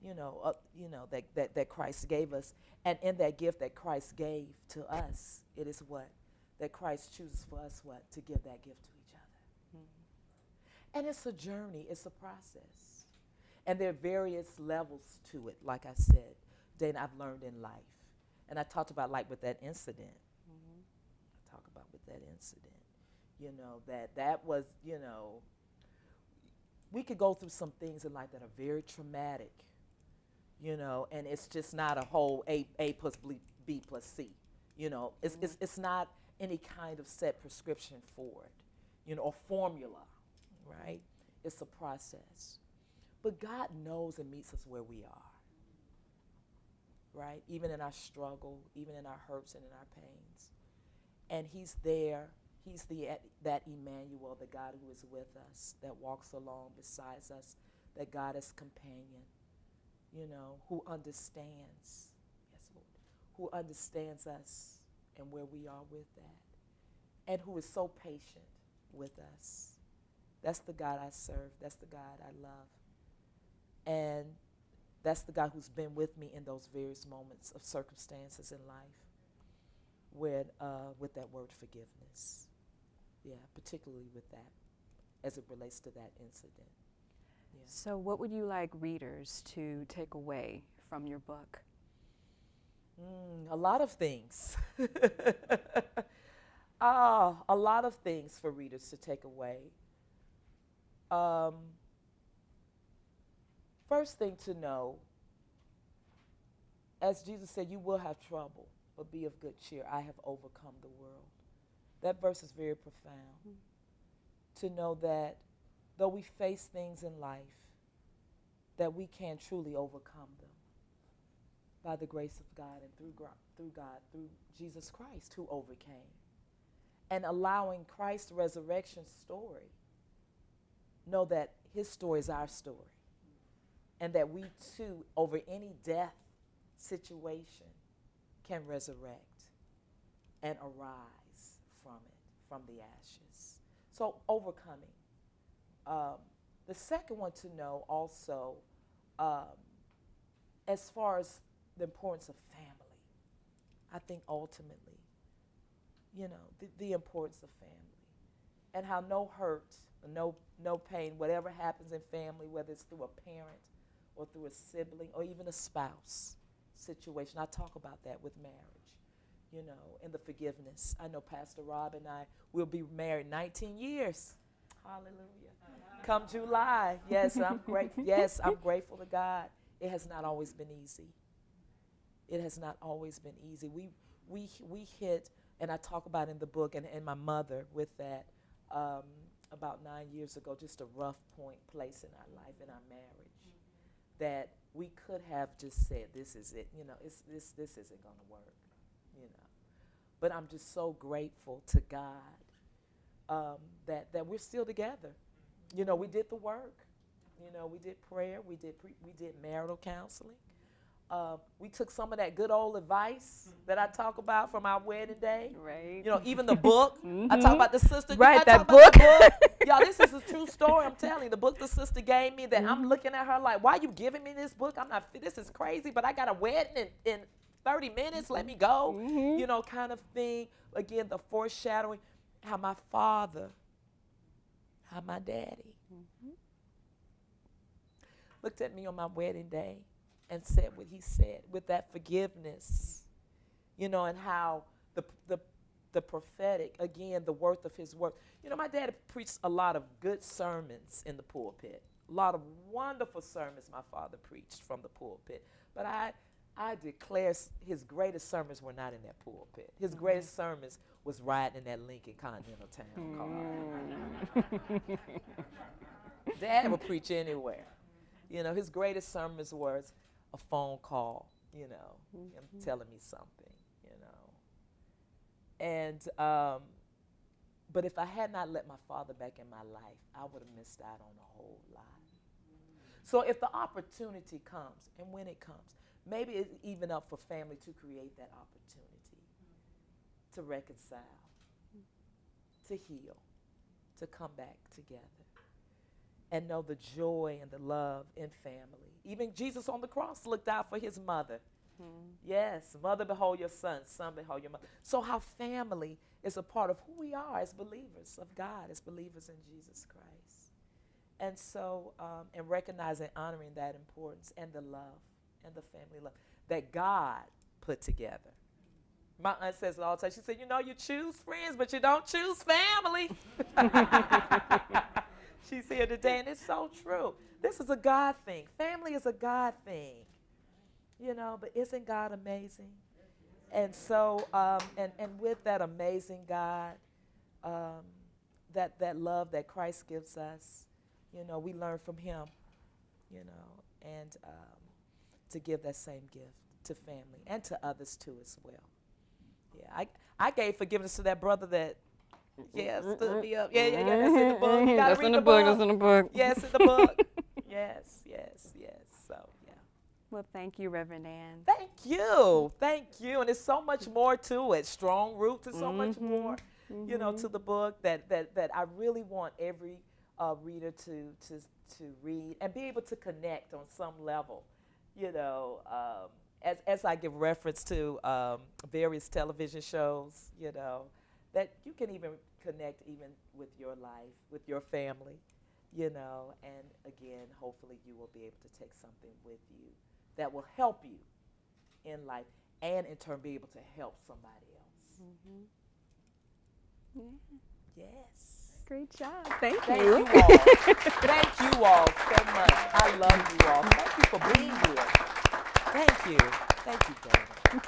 You know, uh, you know that, that, that Christ gave us. And in that gift that Christ gave to us, it is what? That Christ chooses for us what? To give that gift to each other. And it's a journey, it's a process. And there are various levels to it, like I said, Dana, I've learned in life. And I talked about like with that incident. I talk about with that incident. You know, that that was, you know, we could go through some things in life that are very traumatic, you know, and it's just not a whole A, A plus B, B plus C. You know, it's, it's, mm-hmm. it's not any kind of set prescription for it, you know, or formula, right? It's a process. But God knows and meets us where we are, right? Even in our struggle, even in our hurts and in our pains. And He's there. He's the, that Emmanuel, the God who is with us, that walks along beside us, that God is companion, you know, who understands, yes, Lord, who understands us and where we are with that, and who is so patient with us. That's the God I serve. That's the God I love. And that's the God who's been with me in those various moments of circumstances in life with, uh, with that word forgiveness. Yeah, particularly with that, as it relates to that incident. Yeah. So, what would you like readers to take away from your book? Mm, a lot of things. ah, a lot of things for readers to take away. Um, first thing to know, as Jesus said, you will have trouble, but be of good cheer. I have overcome the world. That verse is very profound. Mm. To know that though we face things in life, that we can truly overcome them by the grace of God and through, through God, through Jesus Christ who overcame. And allowing Christ's resurrection story, know that his story is our story. And that we too, over any death situation, can resurrect and arise from it, from the ashes. So, overcoming. Um, the second one to know also, um, as far as the importance of family. I think ultimately, you know, the, the importance of family and how no hurt, no, no pain, whatever happens in family, whether it's through a parent or through a sibling or even a spouse situation. I talk about that with marriage, you know, and the forgiveness. I know Pastor Rob and I will be married 19 years. Hallelujah. Come July. Yes, I'm grateful. Yes, I'm grateful to God. It has not always been easy it has not always been easy. We, we, we hit, and I talk about in the book, and, and my mother with that um, about nine years ago, just a rough point place in our life, in our marriage, mm-hmm. that we could have just said, this is it, you know, it's, this, this isn't going to work, you know. But I'm just so grateful to God um, that, that we're still together. You know, we did the work. You know, we did prayer, we did, pre- we did marital counseling. Uh, we took some of that good old advice that I talk about from our wedding day. Right. You know, even the book. mm-hmm. I talk about the sister. Right, that book. book. Y'all, this is a true story. I'm telling you. The book the sister gave me that mm-hmm. I'm looking at her like, why are you giving me this book? I'm not, this is crazy, but I got a wedding in, in 30 minutes. Let me go. Mm-hmm. You know, kind of thing. Again, the foreshadowing how my father, how my daddy mm-hmm. looked at me on my wedding day and said what he said with that forgiveness, you know, and how the, the, the prophetic, again, the worth of his work. You know, my dad preached a lot of good sermons in the pulpit, a lot of wonderful sermons my father preached from the pulpit. But I, I declare his greatest sermons were not in that pulpit. His mm-hmm. greatest sermons was riding in that Lincoln Continental Town car. Mm. Dad would preach anywhere. You know, his greatest sermons was a phone call, you know, mm-hmm. him telling me something, you know. And, um, but if I had not let my father back in my life, I would have missed out on a whole lot. So if the opportunity comes, and when it comes, maybe it's even up for family to create that opportunity to reconcile, to heal, to come back together, and know the joy and the love in family even Jesus on the cross looked out for his mother. Hmm. Yes, mother, behold your son, son, behold your mother. So, how family is a part of who we are as believers of God, as believers in Jesus Christ. And so, um, and recognizing, honoring that importance and the love and the family love that God put together. My aunt says it all the time. She said, You know, you choose friends, but you don't choose family. She's here today, and it's so true. This is a God thing. Family is a God thing. You know, but isn't God amazing? And so, um, and, and with that amazing God, um, that, that love that Christ gives us, you know, we learn from Him, you know, and um, to give that same gift to family and to others too as well. Yeah, I, I gave forgiveness to that brother that yeah, stood me up. Yeah, yeah, yeah. That's in the book. You that's in the, the book. book. That's in the book. Yes, in the book. yes, yes, yes. So yeah. Well, thank you, Reverend Ann. Thank you, thank you. And there's so much more to it. Strong roots. There's so mm-hmm. much more, mm-hmm. you know, to mm-hmm. the book that that that I really want every uh, reader to to to read and be able to connect on some level. You know. Um, as, as I give reference to um, various television shows, you know, that you can even connect even with your life, with your family, you know, and again, hopefully you will be able to take something with you that will help you in life and in turn be able to help somebody else. Yeah. Yes. Great job. Thank, you. Thank you. you all. Thank you all so much. I love you all. Thank you for being here. Thank you. Thank you, Dana.